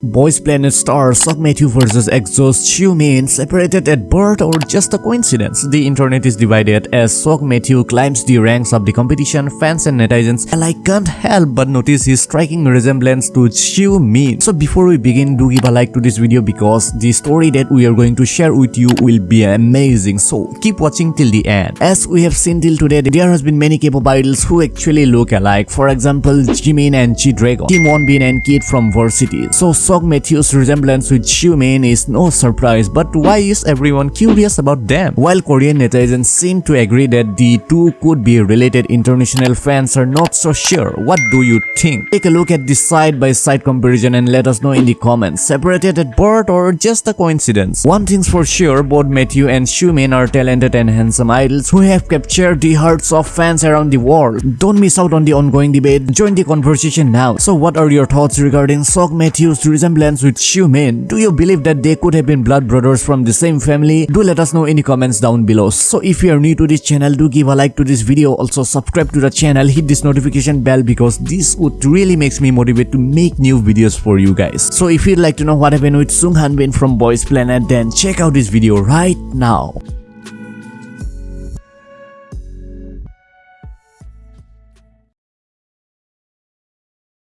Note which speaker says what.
Speaker 1: Boys Planet star Matthew versus EXO's Xiumin separated at birth or just a coincidence? The internet is divided as Seok Matthew climbs the ranks of the competition. Fans and netizens alike can't help but notice his striking resemblance to Xiumin. So before we begin, do give a like to this video because the story that we are going to share with you will be amazing. So keep watching till the end. As we have seen till today, there has been many K-pop idols who actually look alike. For example, Jimin and G-Dragon, Kim Wonbin and Kid from Varsity. So Seok Matthew's resemblance with Xiumin is no surprise, but why is everyone curious about them? While Korean netizens seem to agree that the two could be related, international fans are not so sure. What do you think? Take a look at this side-by-side -side comparison and let us know in the comments. Separated at birth or just a coincidence? One thing's for sure, both Matthew and Xiumin are talented and handsome idols who have captured the hearts of fans around the world. Don't miss out on the ongoing debate. Join the conversation now. So what are your thoughts regarding Seok Matthew's resemblance with Xiumin. Do you believe that they could have been blood brothers from the same family? Do let us know in the comments down below. So if you are new to this channel, do give a like to this video. Also subscribe to the channel, hit this notification bell because this would really makes me motivate to make new videos for you guys. So if you'd like to know what happened with Sung Han Bin from Boys Planet, then check out this video right now.